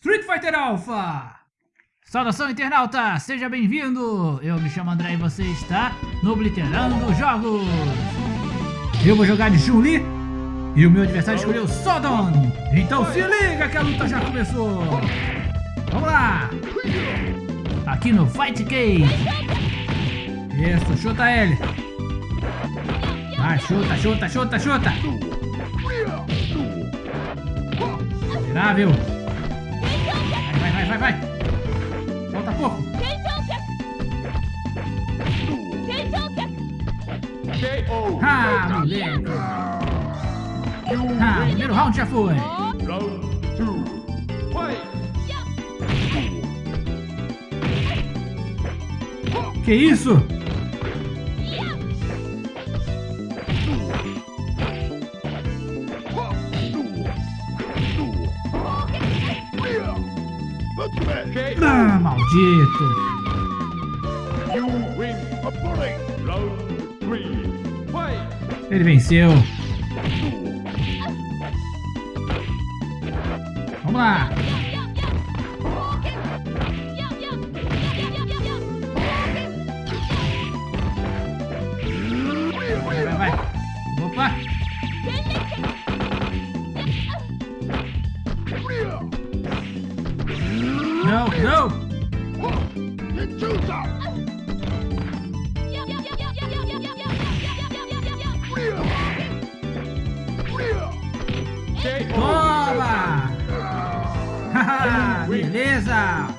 Street Fighter Alpha! Saudação internauta, seja bem-vindo! Eu me chamo André e você está no Obliterando Jogos! Eu vou jogar de Chun-Li e o meu adversário escolheu Sodom! Então se liga que a luta já começou! Vamos lá! Aqui no Fight Cage! Isso, chuta ele! Vai, chuta, chuta, chuta, chuta! Miserável! Vai, vai! Falta pouco! Ah, moleque! Ah, primeiro round já foi! Que isso? Ah, maldito! Ele venceu! Vamos lá! Vai, vai, vai! Opa! Não, não! Toma! Beleza!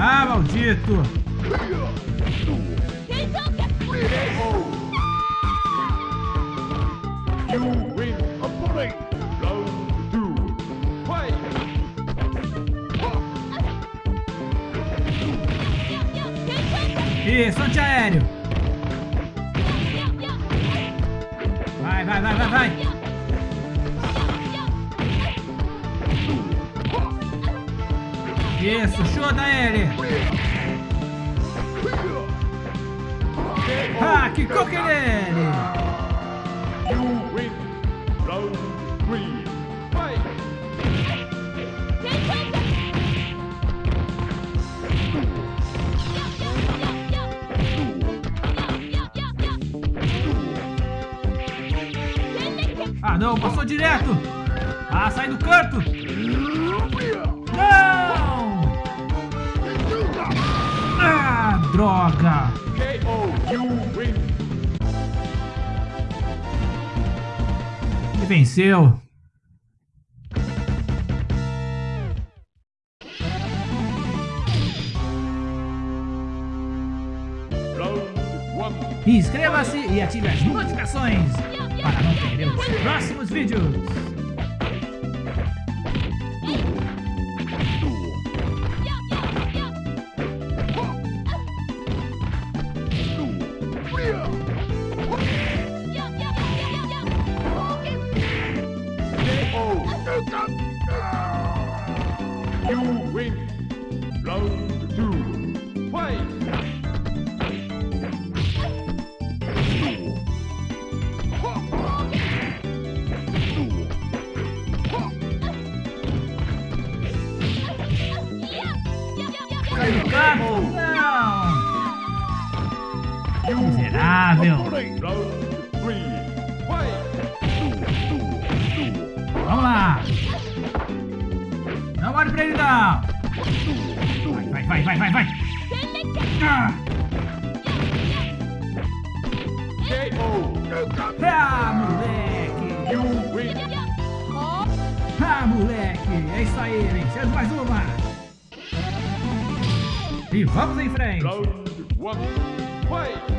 Ah, maldito! Isso, antiaéreo! Chuta ele! Ah, que coque nele! Ah, não, passou direto! Ah, sai do canto! Droga! Ele venceu! Inscreva-se e ative as notificações para não perder os próximos vídeos! Vai, vai, vai, vai! Ah! Ah, moleque! Ah, moleque! É isso aí, vencemos mais uma! E vamos em frente! jogar.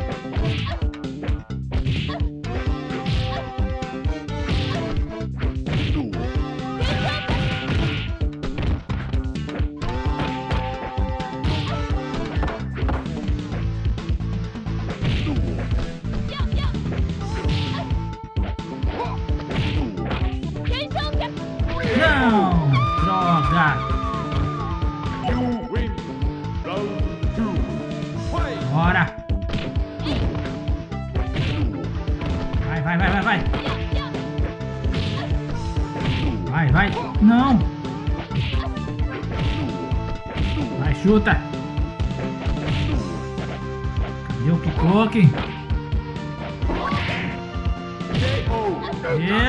Chuta. Cadê o Kikoken?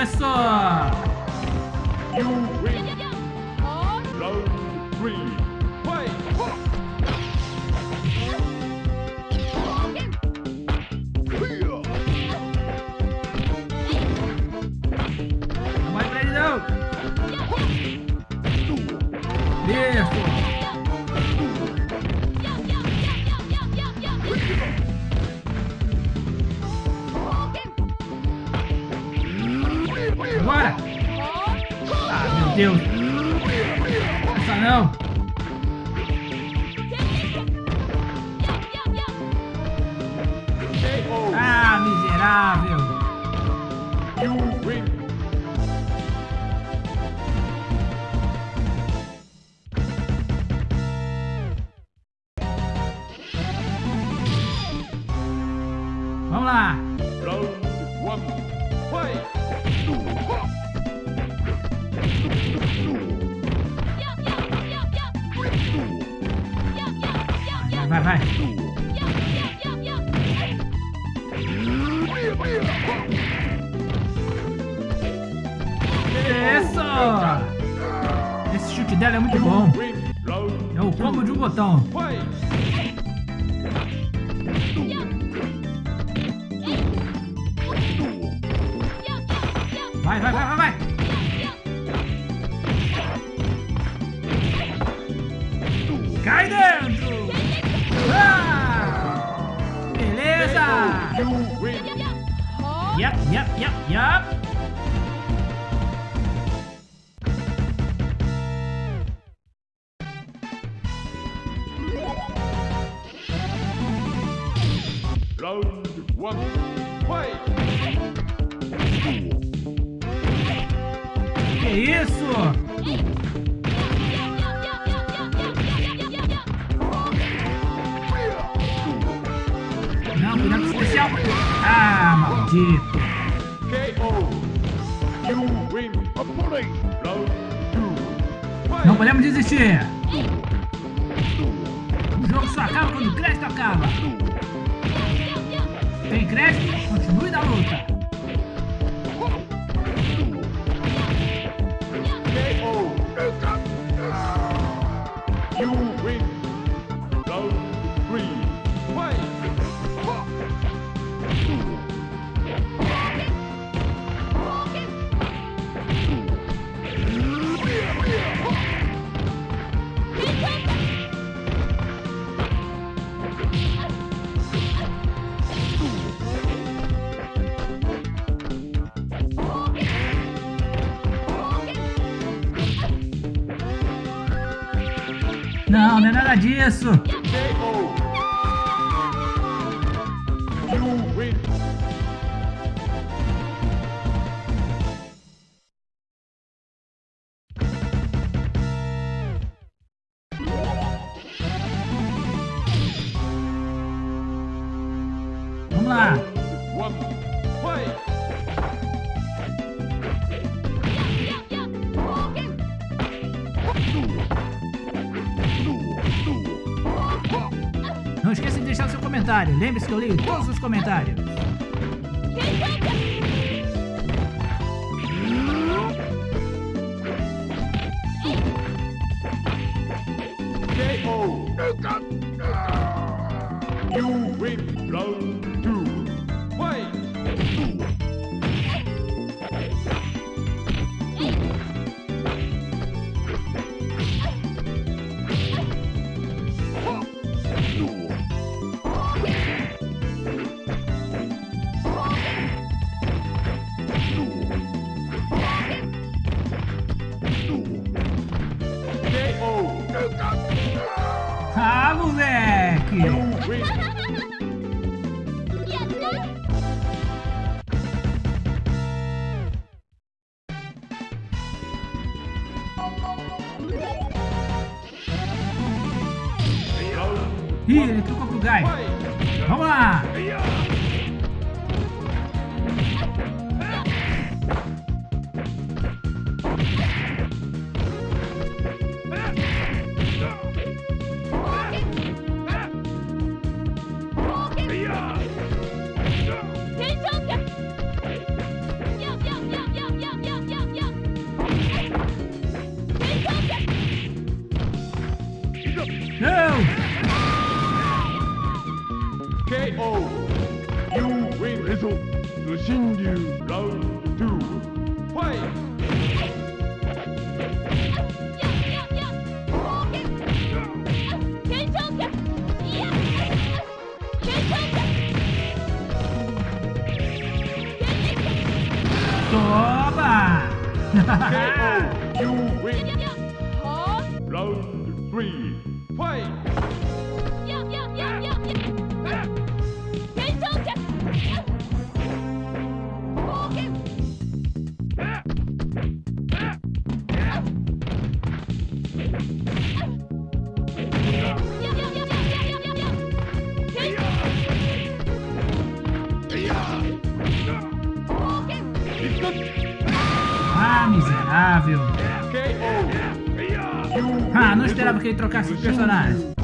Isso! Vamos lá! Vai, vai! Isso! Esse chute dela é muito bom. É o combo de um botão. Vai, vai, vai, vai, vai! Cai dentro! Ah! Beleza! Yep, yep, yep, yep! Tem crédito? Continue na luta. Disso. Lembre-se que eu leio todos os comentários. KO! You win! Round Ih, ele trocou pro. Fight! Vamos lá! ぞ無心流ラウンド2ファイト Toma! KO! Esperava que ele trocasse de personagem.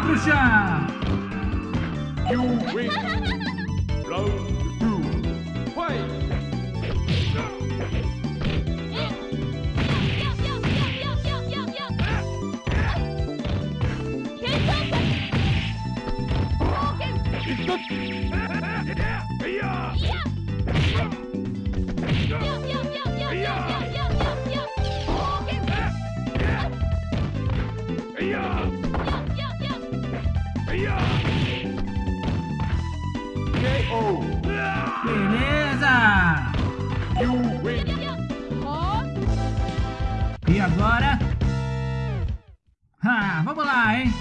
Já pro chão! You win! Round 2 Fight! KO! Beleza! E agora? Ah, vamos lá, hein?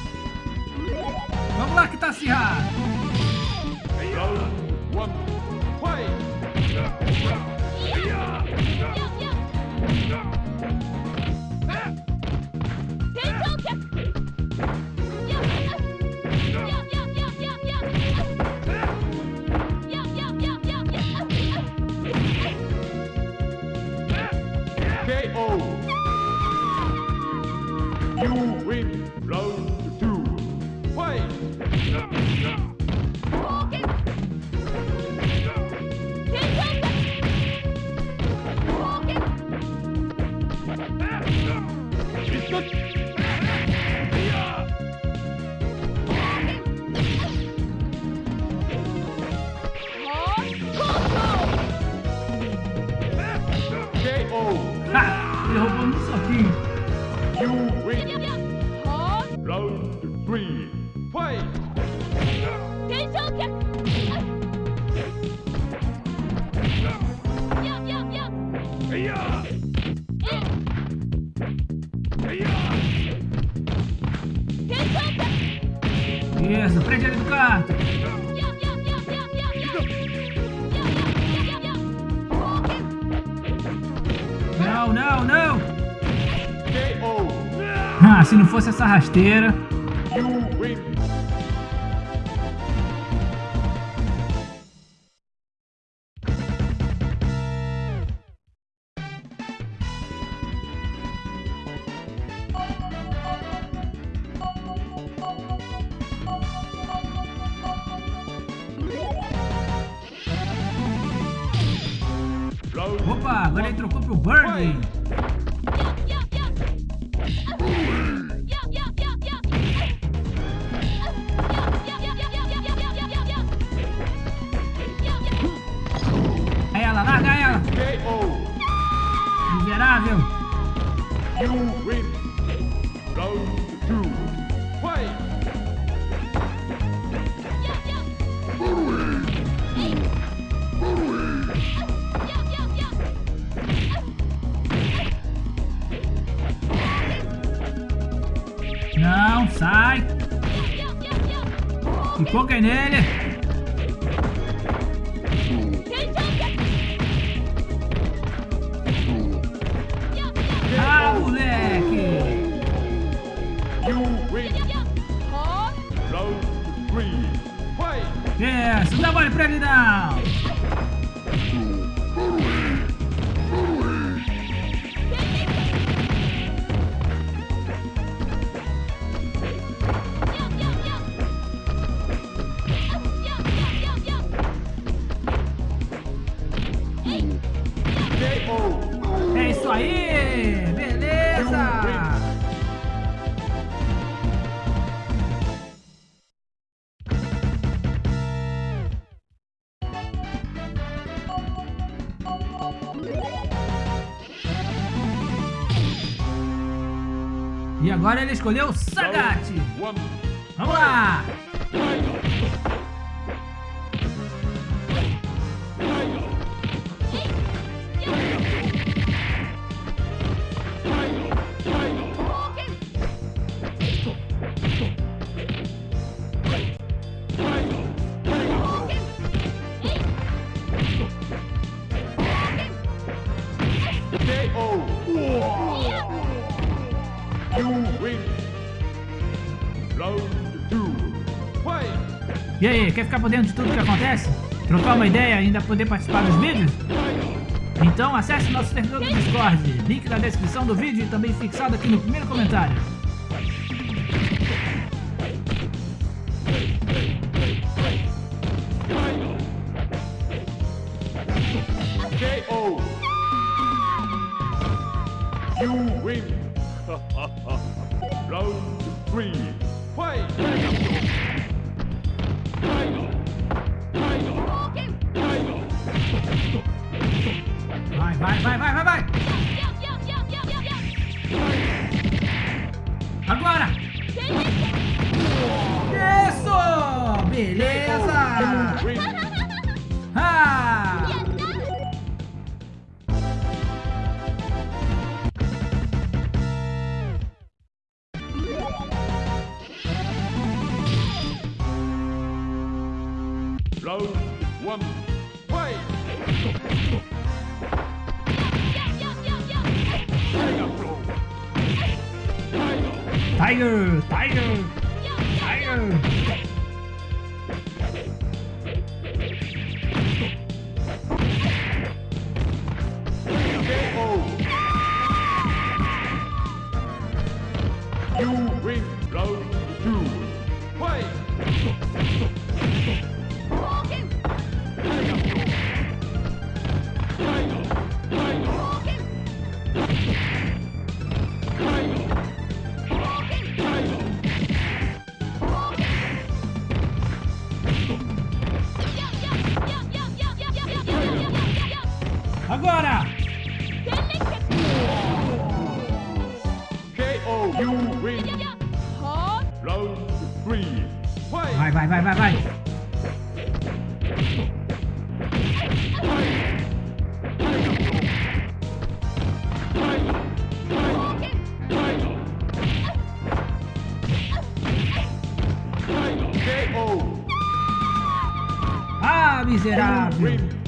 Vamos lá que tá acirrado! Se não fosse essa rasteira... Não, sai. Enfoca nele. Fight. Isso, não dá mole pra ele não. Agora ele escolheu Sagat. One. Vamos lá. Quer ficar por dentro de tudo que acontece? Trocar uma ideia e ainda poder participar dos vídeos? Então acesse nosso servidor do Discord, link na descrição do vídeo e também fixado aqui no primeiro comentário. KO. You win. Round three. Fight. Vai, vai, vai, vai, vai, vai! Agora! Isso! Beleza! Tiger! Tiger! Agora! KO. You win. Round three. Fight. Vai, vai, vai, vai, vai! Ah, miserável!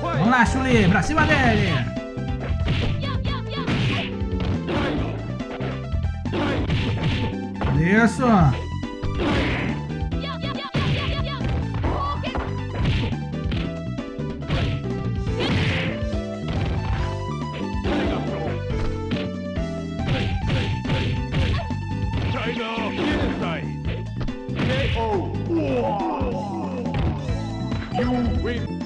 Vamos lá, Chuli, pra cima dele! Isso! You win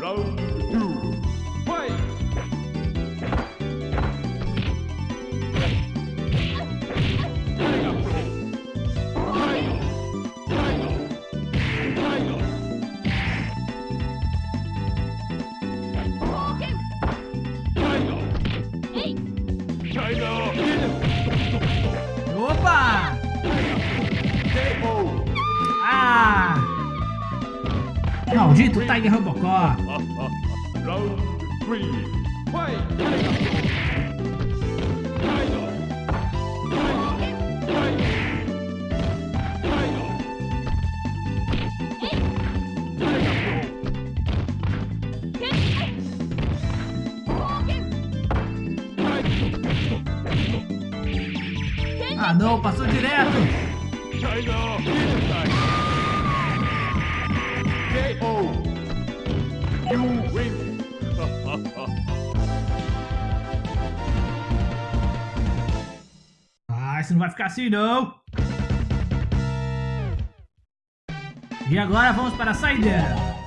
Maldito Tiger Robocop! Round three. Fight! Tiger. Tiger. KO. You win. Ah, isso não vai ficar assim não! E agora vamos para a saideira!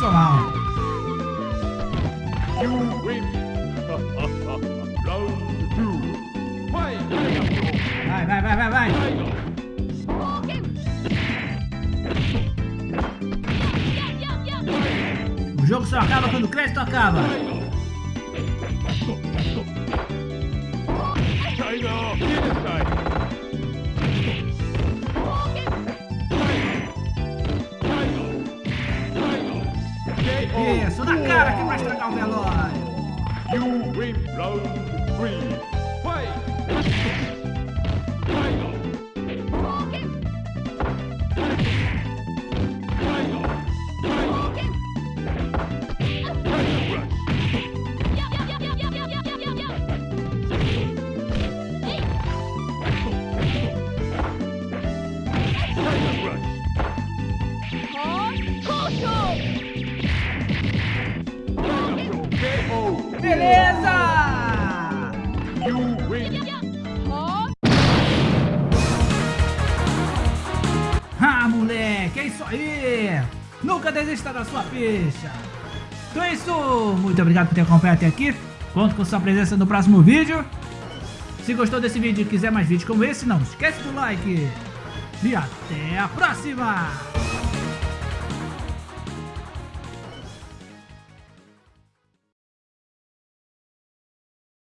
Mal! You win. Round two. Vai, vai, vai, vai, vai! Tiger. O jogo só acaba quando o crédito acaba! China Isso, na cara que vai estragar o velório! You win round three. Nunca desista da sua ficha! Então é isso, muito obrigado por ter acompanhado até aqui. Conto com sua presença no próximo vídeo. Se gostou desse vídeo e quiser mais vídeos como esse, não esquece do like. E até a próxima!